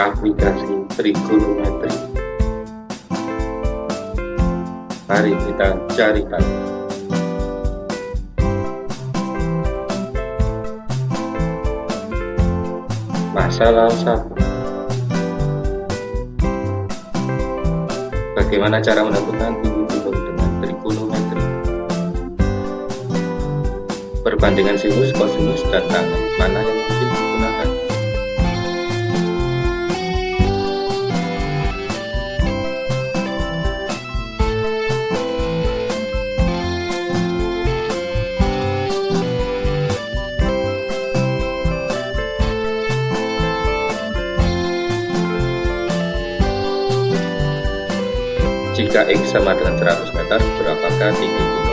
aplikasi trigonometri. Mari kita cari tahu. Masalah satu. Bagaimana cara menentukan tinggi gunung dengan trigonometri? Perbandingan sinus, kosinus, dan tangan mana yang Jika X sama dengan 100 meter, berapakah tinggi gunung?